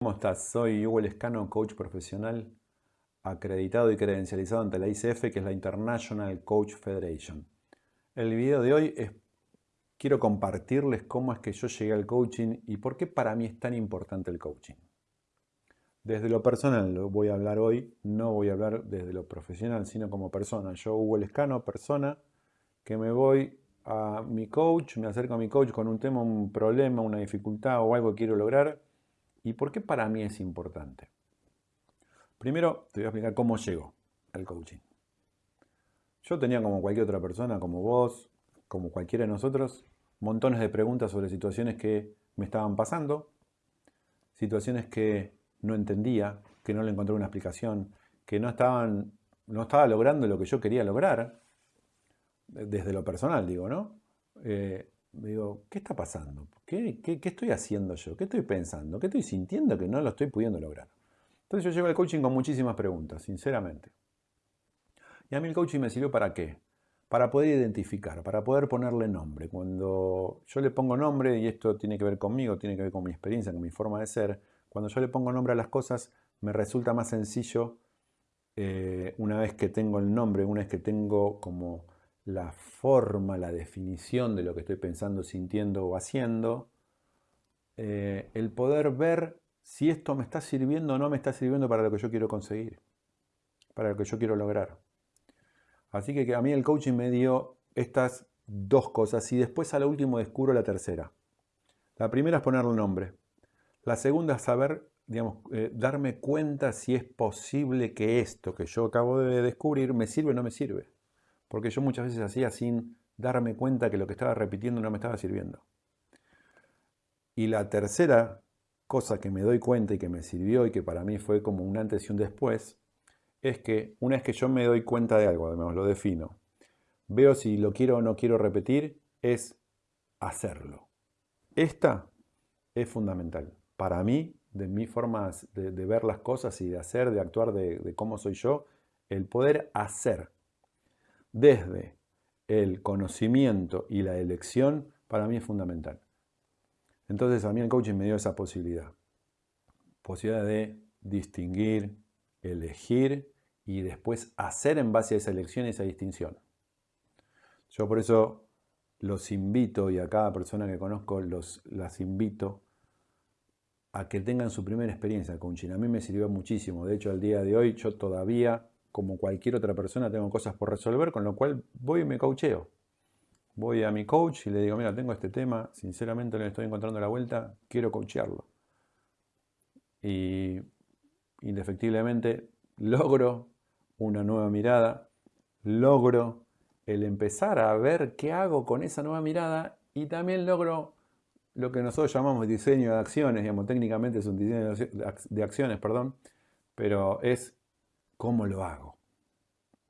¿Cómo estás? Soy Hugo Lescano, coach profesional acreditado y credencializado ante la ICF, que es la International Coach Federation. El video de hoy es, quiero compartirles cómo es que yo llegué al coaching y por qué para mí es tan importante el coaching. Desde lo personal lo voy a hablar hoy, no voy a hablar desde lo profesional, sino como persona. Yo, Hugo Lescano, persona, que me voy a mi coach, me acerco a mi coach con un tema, un problema, una dificultad o algo que quiero lograr ¿Y por qué para mí es importante? Primero te voy a explicar cómo llego al coaching. Yo tenía como cualquier otra persona, como vos, como cualquiera de nosotros, montones de preguntas sobre situaciones que me estaban pasando, situaciones que no entendía, que no le encontré una explicación, que no, estaban, no estaba logrando lo que yo quería lograr, desde lo personal digo, ¿no? Eh, digo, ¿qué está pasando? ¿Qué, estoy haciendo yo? ¿Qué estoy pensando? ¿Qué estoy sintiendo que no lo estoy pudiendo lograr? Entonces yo llego al coaching con muchísimas preguntas, sinceramente. Y a mí el coaching me sirvió para qué? Para poder identificar, para poder ponerle nombre. Cuando yo le pongo nombre, y esto tiene que ver conmigo, tiene que ver con mi experiencia, con mi forma de ser, cuando yo le pongo nombre a las cosas, me resulta más sencillo eh, una vez que tengo el nombre, una vez que tengo como la forma, la definición de lo que estoy pensando, sintiendo o haciendo, eh, el poder ver si esto me está sirviendo o no me está sirviendo para lo que yo quiero conseguir, para lo que yo quiero lograr. Así que a mí el coaching me dio estas dos cosas y después a lo último descubro la tercera. La primera es ponerle nombre. La segunda es saber, digamos, eh, darme cuenta si es posible que esto que yo acabo de descubrir me sirve o no me sirve porque yo muchas veces hacía sin darme cuenta que lo que estaba repitiendo no me estaba sirviendo. Y la tercera cosa que me doy cuenta y que me sirvió y que para mí fue como un antes y un después, es que una vez que yo me doy cuenta de algo, además lo defino, veo si lo quiero o no quiero repetir, es hacerlo. Esta es fundamental. Para mí, de mi forma de, ver las cosas y de hacer, de actuar, de cómo soy yo, el poder hacer desde el conocimiento y la elección, para mí es fundamental. Entonces a mí el coaching me dio esa posibilidad. Posibilidad de distinguir, elegir y después hacer en base a esa elección y esa distinción. Yo por eso los invito y a cada persona que conozco los, las invito a que tengan su primera experiencia de coaching. A mí me sirvió muchísimo. De hecho, al día de hoy yo todavía como cualquier otra persona, tengo cosas por resolver, con lo cual voy y me coacheo. Voy a mi coach y le digo, mira, tengo este tema, sinceramente no le estoy encontrando la vuelta, quiero coachearlo. Y indefectiblemente logro una nueva mirada, logro el empezar a ver qué hago con esa nueva mirada y también logro lo que nosotros llamamos diseño de acciones, digamos, técnicamente es un diseño de acciones, perdón, pero es ¿Cómo lo hago?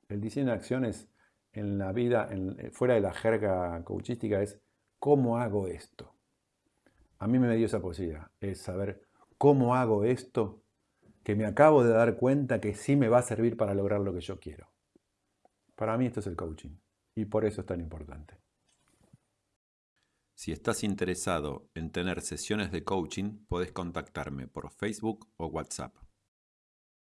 El diseño de acciones en la vida, eh, fuera de la jerga coachística, es ¿cómo hago esto? A mí me dio esa posibilidad, es saber cómo hago esto que me acabo de dar cuenta que sí me va a servir para lograr lo que yo quiero. Para mí esto es el coaching y por eso es tan importante. Si estás interesado en tener sesiones de coaching, puedes contactarme por Facebook o WhatsApp.